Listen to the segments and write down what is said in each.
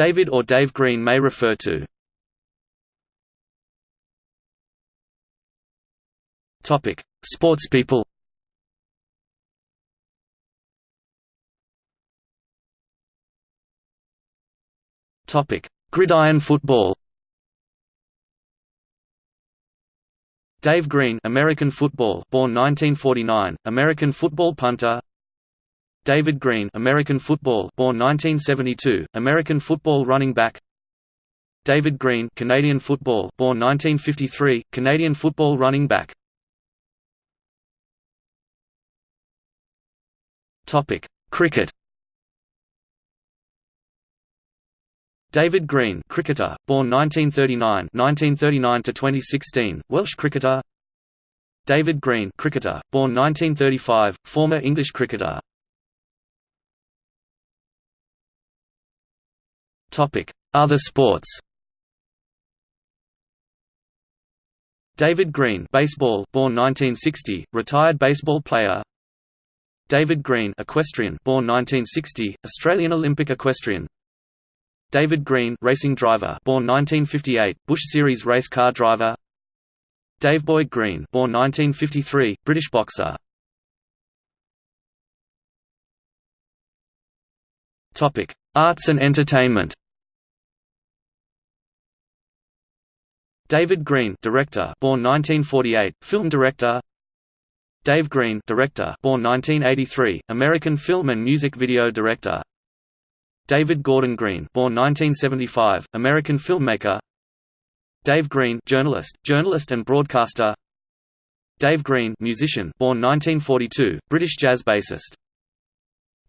David or Dave Green may refer to. Topic: Sportspeople. Topic: Gridiron football. Dave Green, American football, born 1949, American football punter. David Green, American football, born 1972, American football running back. David Green, Canadian football, born 1953, Canadian football running back. Topic: Cricket. David Green, cricketer, born 1939, 1939 to 2016, Welsh cricketer. David Green, cricketer, born 1935, former English cricketer. Other sports. David Green, baseball, born 1960, retired baseball player. David Green, equestrian, born 1960, Australian Olympic equestrian. David Green, racing driver, born 1958, Busch Series race car driver. Dave Boyd Green, born 1953, British boxer. Topic: Arts and entertainment. David Green, director, born 1948, film director. Dave Green, director, born 1983, American film and music video director. David Gordon Green, born 1975, American filmmaker. Dave Green, journalist, journalist and broadcaster. Dave Green, musician, born 1942, British jazz bassist.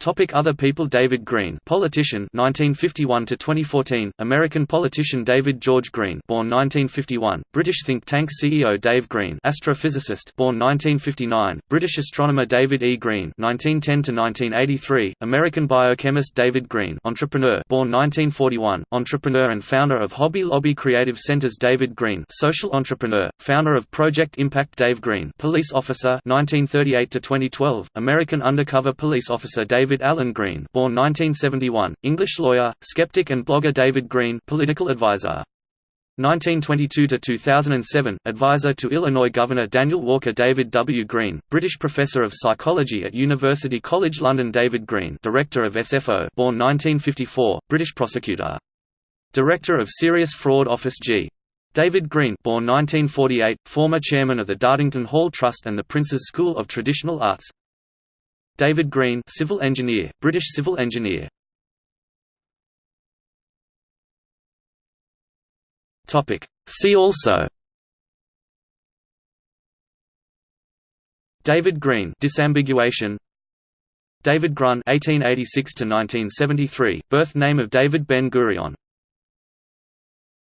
Topic Other people David Green politician 1951 to 2014 American politician David George Green born 1951 British think tank CEO Dave Green astrophysicist born 1959 British astronomer David E. Green 1910 to 1983 American biochemist David Green entrepreneur born 1941 entrepreneur and founder of Hobby Lobby Creative Centers David Green social entrepreneur founder of Project Impact Dave Green police officer 1938 to 2012 American undercover police officer David David Allen Green born 1971, English lawyer, skeptic and blogger David Green political advisor. 1922–2007, advisor to Illinois Governor Daniel Walker David W. Green, British Professor of Psychology at University College London David Green Director of SFO born 1954, British Prosecutor. Director of Serious Fraud Office G. David Green born 1948, former chairman of the Dartington Hall Trust and the Prince's School of Traditional Arts David Green civil engineer, British civil engineer. Topic. See also David Green disambiguation David Grun 1886 to 1973 birth name of David Ben Gurion